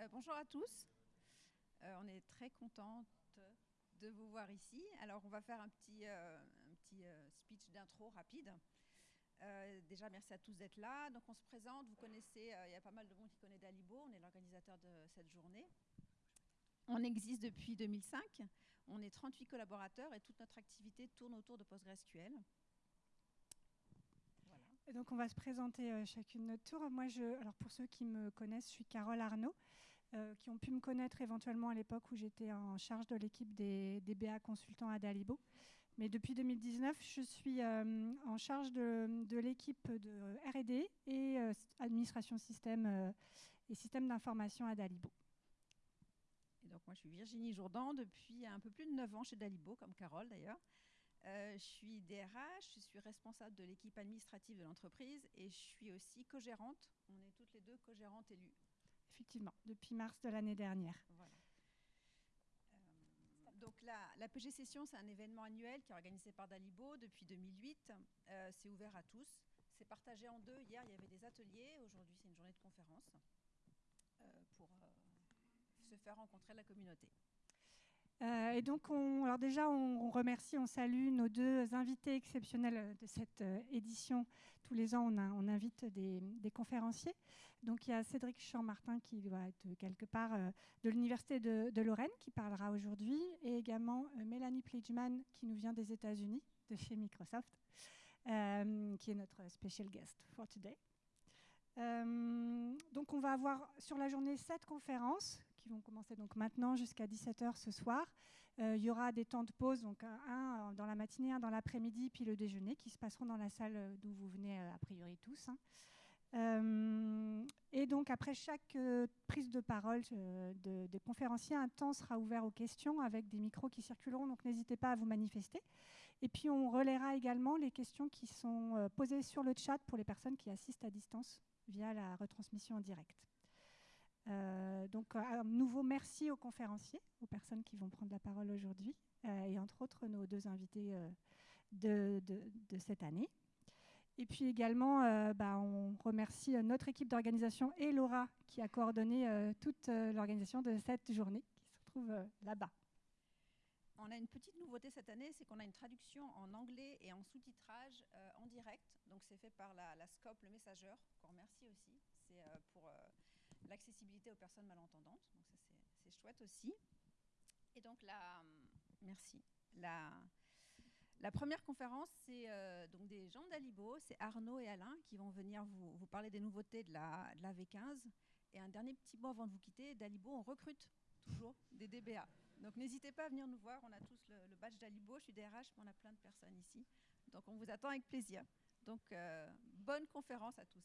Euh, bonjour à tous. Euh, on est très contente de vous voir ici. Alors, on va faire un petit, euh, speech d'intro rapide. déjà, merci à tous d'être là. Donc, on se présente. Vous connaissez, il y a pas mal de monde qui connaît Dalibo. On est l'organisateur de cette journée. On existe depuis 2005. On est 38 collaborateurs et toute notre activité tourne autour de PostgreSQL. Et donc on va se présenter chacune notre tour. Moi, je, alors pour ceux qui me connaissent, je suis Carole Arnaud, euh, qui ont pu me connaître éventuellement à l'époque où j'étais en charge de l'équipe des, BA consultants à Dalibo. Mais depuis 2019, je suis euh, en charge de, l'équipe de R&D et administration système et système d'information à Dalibo. Et donc moi, je suis Virginie Jourdan depuis un peu plus de 9 ans chez Dalibo, comme Carole d'ailleurs. Euh, je suis DRH, je suis responsable de l'équipe administrative de l'entreprise et je suis aussi co-gérante. On est toutes les deux co-gérantes élues. Effectivement, depuis mars de l'année dernière. Euh, donc la, la, PG Session, c'est un événement annuel qui est organisé par Dalibo depuis 2008. Euh, c'est ouvert à tous. C'est partagé en deux. Hier, il y avait des ateliers. Aujourd'hui, c'est une journée de conférence pour se faire rencontrer la communauté. Euh, et donc, on, alors déjà, on, remercie, on salue nos deux invités exceptionnels de cette euh, édition. Tous les ans, on, invite des, conférenciers. Donc, il y a Cédric Champ-Martin qui doit être quelque part euh, de l'Université de, Lorraine, qui parlera aujourd'hui, et également Mélanie Pledgeman, qui nous vient des États-Unis, de chez Microsoft, qui est notre special guest for today. donc, on va avoir sur la journée sept conférences qui vont commencer donc maintenant jusqu'à 17h ce soir. Euh, il y aura des temps de pause, donc un, dans la matinée, un dans l'après-midi, puis le déjeuner, qui se passeront dans la salle d'où vous venez euh, a priori tous. Hein. Euh, et donc après chaque prise de parole de, des conférenciers, un temps sera ouvert aux questions avec des micros qui circuleront, donc n'hésitez pas à vous manifester. Et puis on relaiera également les questions qui sont posées sur le chat pour les personnes qui assistent à distance via la retransmission en direct. Euh, donc, un nouveau merci aux conférenciers, aux personnes qui vont prendre la parole aujourd'hui, euh, et entre autres nos deux invités euh, de, cette année. Et puis également, bah, on remercie notre équipe d'organisation et Laura qui a coordonné toute l'organisation de cette journée qui se trouve là-bas. On a une petite nouveauté cette année, c'est qu'on a une traduction en anglais et en sous-titrage en direct. Donc c'est fait par la, la, SCOP, le messageur, qu'on remercie aussi. C'est pour l'accessibilité aux personnes malentendantes. Donc ça, c'est chouette aussi. Et donc, la, merci. La, première conférence, c'est euh, donc des gens d'Alibo, c'est Arnaud et Alain qui vont venir vous, parler des nouveautés de la, de la, V15. Et un dernier petit mot avant de vous quitter, d'Alibo, on recrute toujours des DBA. Donc n'hésitez pas à venir nous voir, on a tous le, badge d'Alibo, je suis DRH, mais on a plein de personnes ici. Donc on vous attend avec plaisir. Donc euh, bonne conférence à tous.